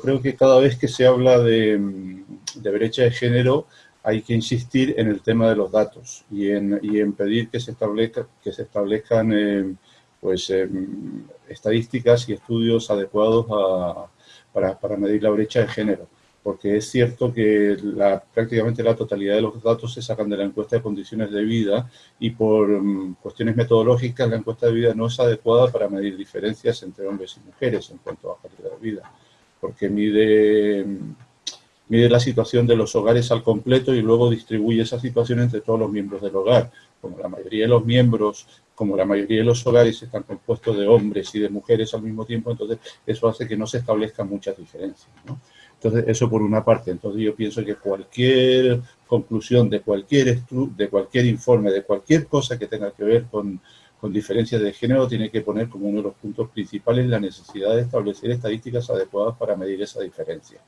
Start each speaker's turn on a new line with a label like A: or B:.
A: creo que cada vez que se habla de, de brecha de género hay que insistir en el tema de los datos y en, pedir que se, establezca, que se establezcan eh, pues, eh, estadísticas y estudios adecuados para, para, medir la brecha de género. Porque es cierto que prácticamente la totalidad de los datos se sacan de la encuesta de condiciones de vida y por um, cuestiones metodológicas la encuesta de vida no es adecuada para medir diferencias entre hombres y mujeres en cuanto a calidad de vida. Porque mide mide la situación de los hogares al completo y luego distribuye esa situación entre todos los miembros del hogar. Como la mayoría de los miembros, como la mayoría de los hogares están compuestos de hombres y de mujeres al mismo tiempo, entonces eso hace que no se establezcan muchas diferencias. Entonces, eso por una parte. Entonces, yo pienso que cualquier conclusión de cualquier, de cualquier informe, de cualquier cosa que tenga que ver con, con diferencias de género, tiene que poner como uno de los puntos principales la necesidad de establecer estadísticas adecuadas para medir esa diferencia.